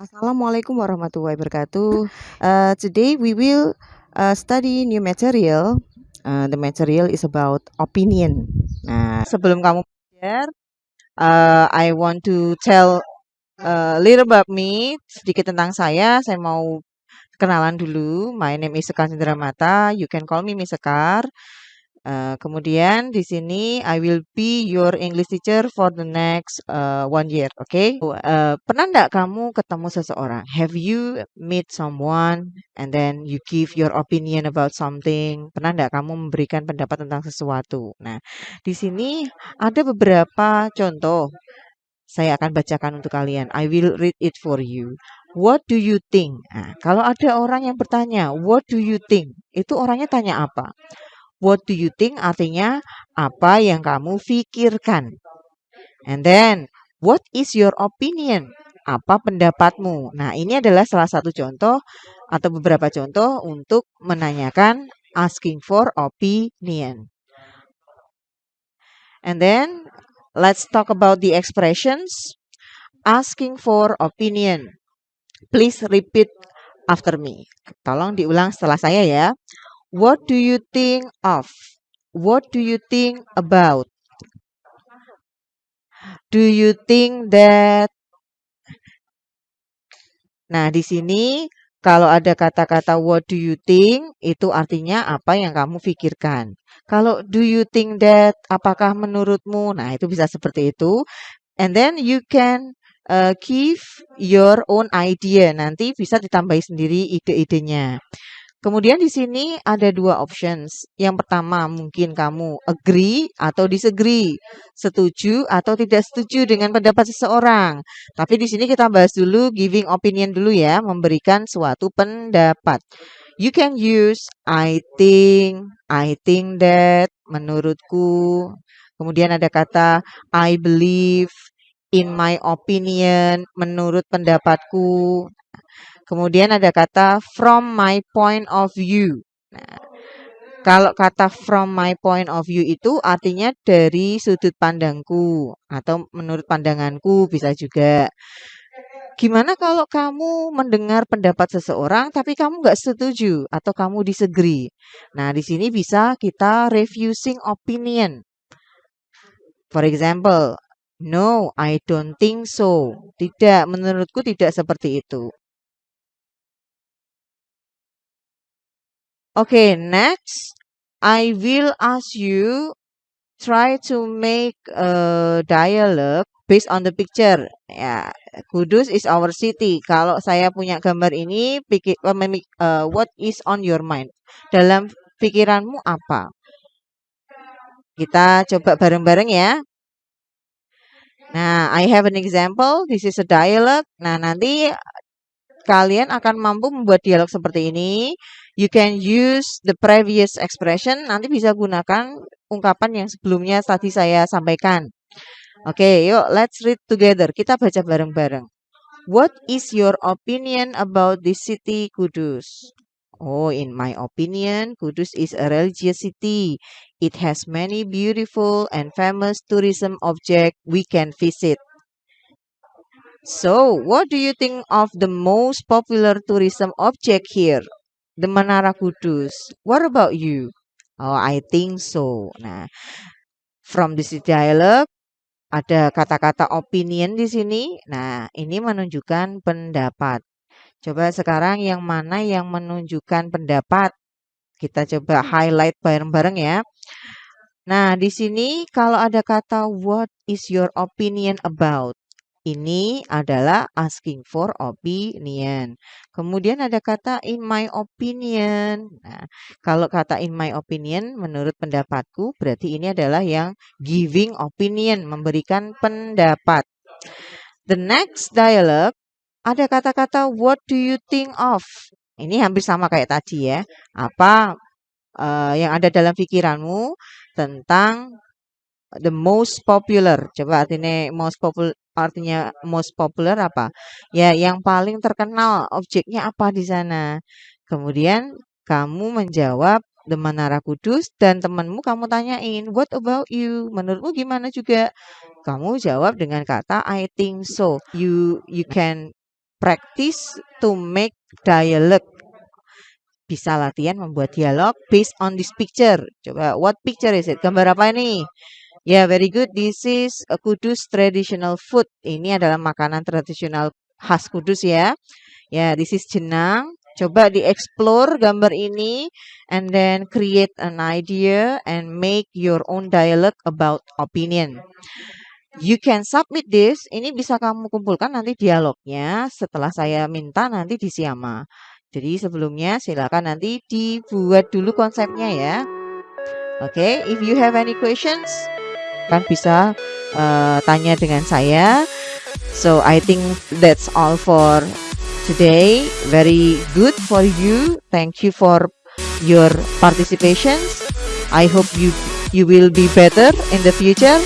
Assalamualaikum warahmatullahi wabarakatuh. Uh, today we will uh, study new material. Uh, the material is about opinion. Nah, sebelum kamu belajar, uh, I want to tell a little about me, sedikit tentang saya. Saya mau kenalan dulu. My name is Sekar Mata. You can call me Miss Sekar. Uh, kemudian di sini I will be your English teacher for the next uh, one year, oke? Okay? Uh, pernah nggak kamu ketemu seseorang? Have you meet someone and then you give your opinion about something? Pernah nggak kamu memberikan pendapat tentang sesuatu? Nah, di sini ada beberapa contoh. Saya akan bacakan untuk kalian. I will read it for you. What do you think? Nah, kalau ada orang yang bertanya, what do you think? Itu orangnya tanya apa? What do you think artinya apa yang kamu pikirkan. And then, what is your opinion? Apa pendapatmu? Nah, ini adalah salah satu contoh atau beberapa contoh untuk menanyakan asking for opinion. And then, let's talk about the expressions asking for opinion. Please repeat after me. Tolong diulang setelah saya ya. What do you think of? What do you think about? Do you think that? Nah, di sini kalau ada kata-kata what do you think itu artinya apa yang kamu pikirkan. Kalau do you think that apakah menurutmu? Nah, itu bisa seperti itu. And then you can uh, give your own idea. Nanti bisa ditambahi sendiri ide-idenya. Kemudian di sini ada dua options. Yang pertama mungkin kamu agree atau disagree, setuju atau tidak setuju dengan pendapat seseorang. Tapi di sini kita bahas dulu giving opinion dulu ya, memberikan suatu pendapat. You can use I think, I think that, menurutku. Kemudian ada kata I believe, in my opinion, menurut pendapatku. Kemudian ada kata from my point of view. Nah, kalau kata from my point of view itu artinya dari sudut pandangku atau menurut pandanganku bisa juga. Gimana kalau kamu mendengar pendapat seseorang tapi kamu nggak setuju atau kamu disagree? Nah, di sini bisa kita refusing opinion. For example, no, I don't think so. Tidak, menurutku tidak seperti itu. Okay, next, I will ask you try to make a dialogue based on the picture. Ya, Kudus is our city. Kalau saya punya gambar ini, pikir, uh, what is on your mind? Dalam pikiranmu apa? Kita coba bareng-bareng ya. Nah, I have an example. This is a dialogue. Nah, nanti kalian akan mampu membuat dialog seperti ini. You can use the previous expression. Nanti bisa gunakan ungkapan yang sebelumnya tadi saya sampaikan. Oke, okay, yuk let's read together. Kita baca bareng-bareng. What is your opinion about this city, Kudus? Oh, in my opinion, Kudus is a religious city. It has many beautiful and famous tourism objects we can visit. So, what do you think of the most popular tourism object here? The Menara Kudus. What about you? Oh, I think so. Nah, from this dialogue ada kata-kata opinion di sini. Nah, ini menunjukkan pendapat. Coba sekarang yang mana yang menunjukkan pendapat? Kita coba highlight bareng-bareng ya. Nah, di sini kalau ada kata what is your opinion about? Ini adalah asking for opinion. Kemudian ada kata in my opinion. Nah, kalau kata in my opinion menurut pendapatku berarti ini adalah yang giving opinion, memberikan pendapat. The next dialogue ada kata-kata what do you think of? Ini hampir sama kayak tadi ya. Apa uh, yang ada dalam pikiranmu tentang the most popular. Coba artinya most popular artinya most popular apa? Ya, yang paling terkenal objeknya apa di sana. Kemudian kamu menjawab The Menara Kudus dan temanmu kamu tanyain, "What about you?" Menurutmu gimana juga? Kamu jawab dengan kata I think so. You you can practice to make dialogue. Bisa latihan membuat dialog based on this picture. Coba, what picture is it? Gambar apa ini? Ya, yeah, very good. This is a Kudus traditional food. Ini adalah makanan tradisional khas Kudus ya. Ya, yeah, this is jenang. Coba di-explore gambar ini and then create an idea and make your own dialogue about opinion. You can submit this. Ini bisa kamu kumpulkan nanti dialognya setelah saya minta nanti di Siama. Jadi sebelumnya silakan nanti dibuat dulu konsepnya ya. Oke, okay, if you have any questions, kan bisa uh, tanya dengan saya. So I think that's all for today. Very good for you. Thank you for your participation. I hope you you will be better in the future.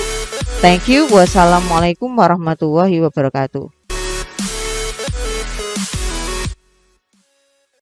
Thank you. Wassalamualaikum warahmatullahi wabarakatuh.